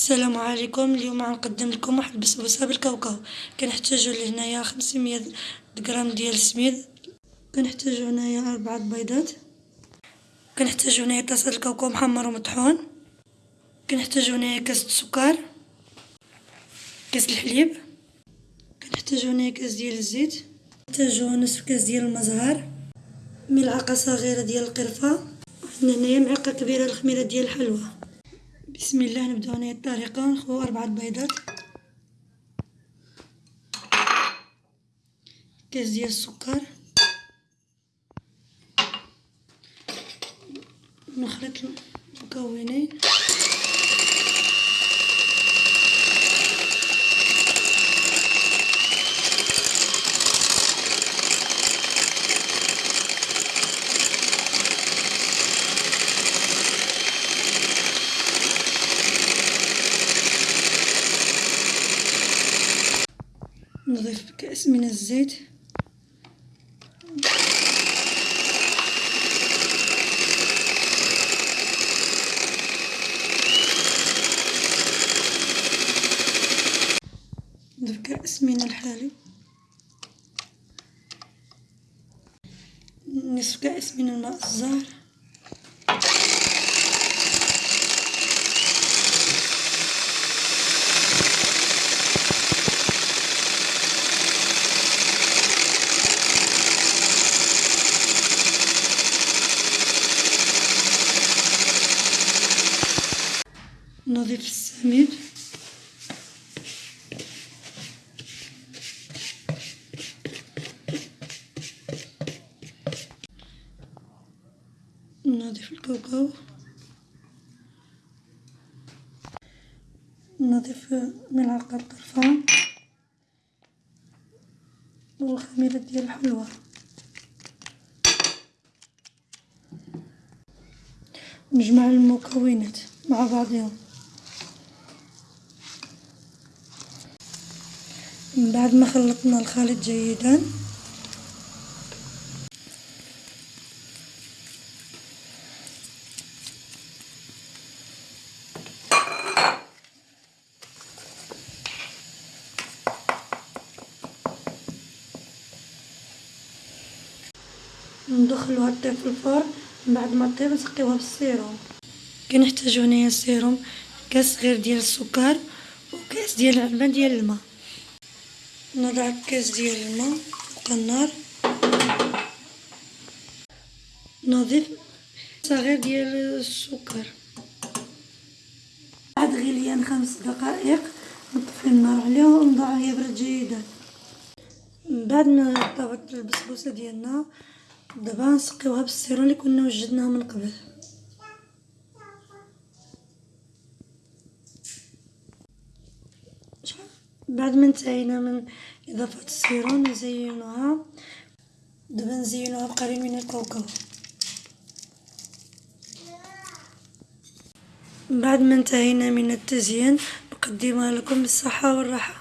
السلام عليكم. اليوم غنقدم لكم واحد البسبوسة بالكاوكاو. كنحتاجو لهنايا خمسمية غرام ديال السميد. كنحتاجو هنايا أربعة بيضات. كنحتاجو هنايا طاسة الكاوكاو محمر ومطحون. كنحتاجو هنايا كاس السكر كاس الحليب. كنحتاجو هنايا كاس ديال الزيت. كنحتاجو نصف كاس ديال المزهر. ملعقة صغيرة ديال القرفة. وعندنا هنايا معلقة كبيرة الخميرة ديال الحلوى. بسم الله نبداو هنايا الطريقة. نخويو أربعة بيضات. كاس ديال السكر. نخلط المكونين. نضيف كأس من الزيت. نضيف كأس من الحليب. نصف كأس من الماء الزهر. نضيف السميد نضيف الكاوكاو نضيف ملعقة قرفة والخميرة ديال الحلوى نجمع المكونات مع بعضهم من بعد ما خلطنا الخليط جيدا. ندخلوها طيب في الفرن من بعد ما طيب نسقيوها بالسيروم. كنحتاجو هنايا السيروم كاس صغير ديال السكر وكاس ديال العلبة ديال الماء. نضع كاس ديال الماء فوق النار نضيف صغير ديال السكر. بعد غليان خمس دقائق. نطفي النار عليها ونضعها يبرد جيدا من بعد ما طابت البسبوسة ديالنا دابا نسقيوها بالسيرون اللي كنا وجدناها من قبل. بعد ما انتهينا من إضافة السيرون نزينوها دابا نزينوها بقليل من الكاوكاو بعد ما انتهينا من التزيين نقدمها لكم بالصحة والراحة.